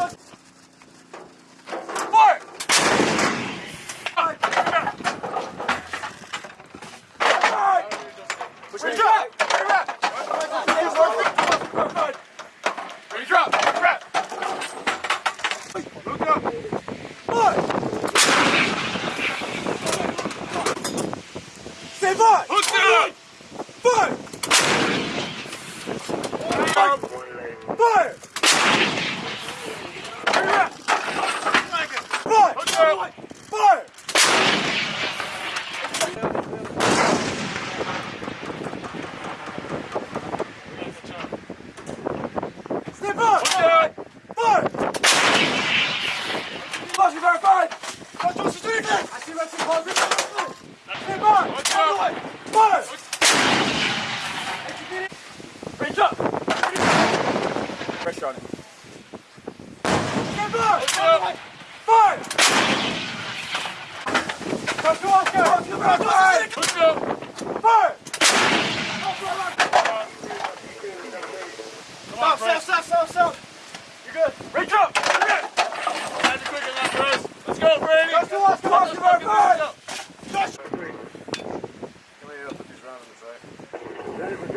Five! Five! Fire! Fire! Step up! Fire! Fire! Flash verified! That's what she's doing! I see what's in positive! Step up! Fire! Pressure on it. Step up! Fire! South, south, south, south. You're good. Reach up. That's quicker than that, Chris. Let's go, Brady. Let's go, let's go, let's go, let's go. Let's go. Let's go.